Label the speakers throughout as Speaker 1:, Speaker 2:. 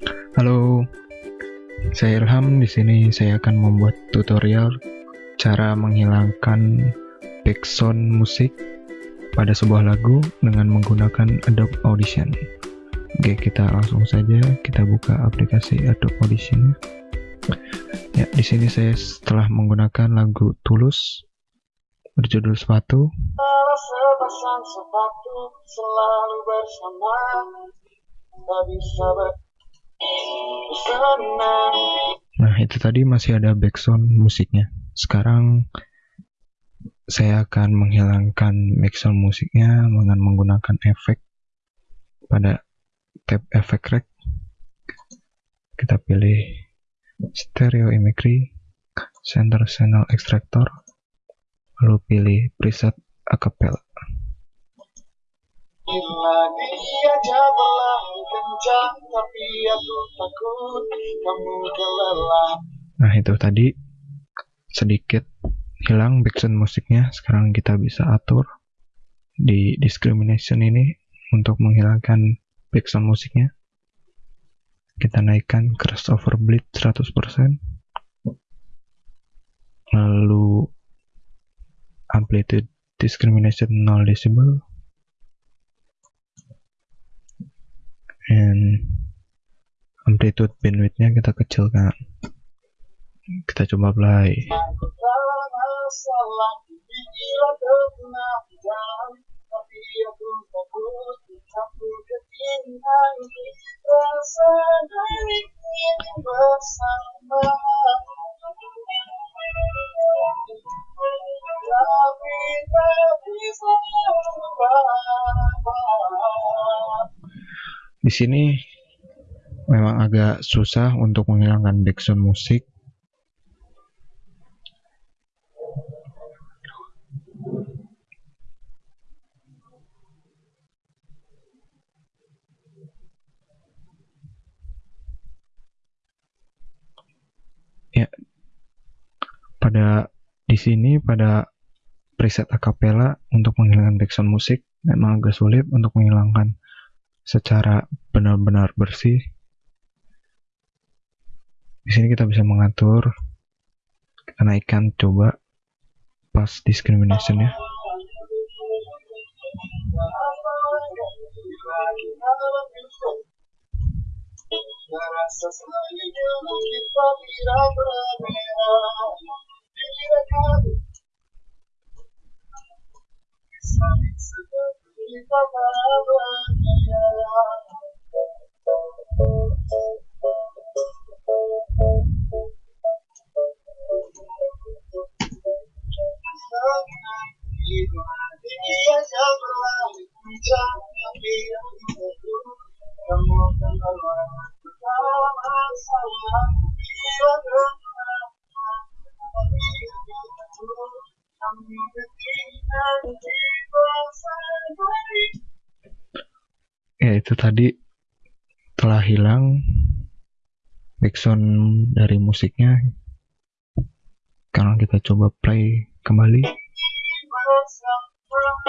Speaker 1: Halo, saya Ilham. Di sini saya akan membuat tutorial cara menghilangkan background musik pada sebuah lagu dengan menggunakan Adobe Audition. Oke, kita langsung saja kita buka aplikasi Adobe Audition. Ya, di sini saya setelah menggunakan lagu Tulus berjudul Sepatu.
Speaker 2: selalu bersama tak bisa
Speaker 1: Nah, itu tadi masih ada background musiknya. Sekarang saya akan menghilangkan background musiknya dengan menggunakan efek pada tab efek rec. Kita pilih stereo imagery, center channel extractor, lalu pilih preset acapella. Nah, itu tadi sedikit hilang background musiknya. Sekarang kita bisa atur di discrimination ini untuk menghilangkan background musiknya. Kita naikkan crossover bleed 100%. Lalu amplitude discrimination 0 decibel. Amplitude bandwidth-nya kita kecilkan kita coba play di sini memang agak susah untuk menghilangkan background musik ya pada di sini pada preset acapella untuk menghilangkan background musik memang agak sulit untuk menghilangkan secara benar-benar bersih. Di sini kita bisa mengatur, kita naikkan coba pas discrimination ya.
Speaker 2: Rasa selanjutnya
Speaker 1: Ya itu tadi telah hilang background dari musiknya. Sekarang kita coba play kembali.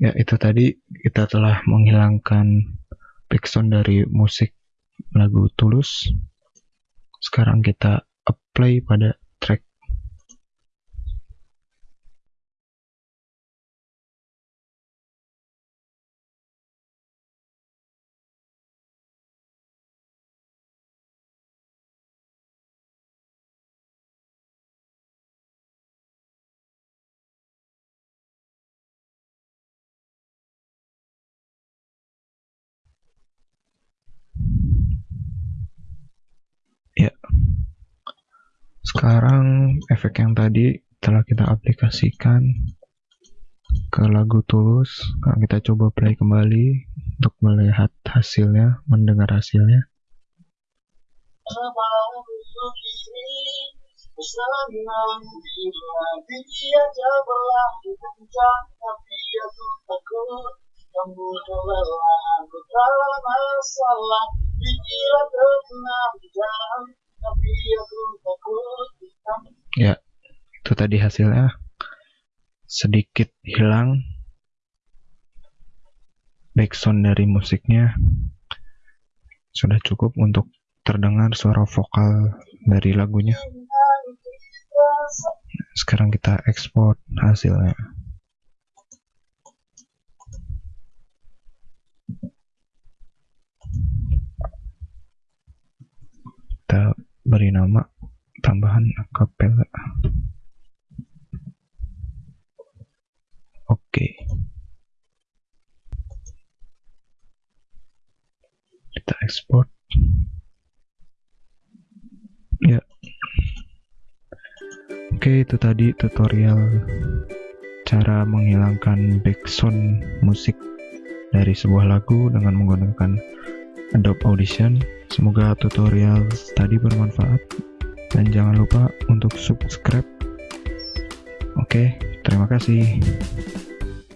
Speaker 1: Ya itu tadi kita telah menghilangkan background dari musik lagu Tulus. Sekarang kita apply pada track. Sekarang efek yang tadi telah kita aplikasikan ke lagu Tulus. Sekarang kita coba play kembali untuk melihat hasilnya, mendengar hasilnya.
Speaker 2: Aku takut
Speaker 1: Ya, itu tadi hasilnya. Sedikit hilang backsound dari musiknya. Sudah cukup untuk terdengar suara vokal dari lagunya. Sekarang kita ekspor hasilnya. Kita beri nama tambahan acapella. Oke. Kita ekspor. Ya. Oke, itu tadi tutorial cara menghilangkan backsound musik dari sebuah lagu dengan menggunakan Adobe Audition. Semoga tutorial tadi bermanfaat dan jangan lupa untuk subscribe. Oke, terima kasih.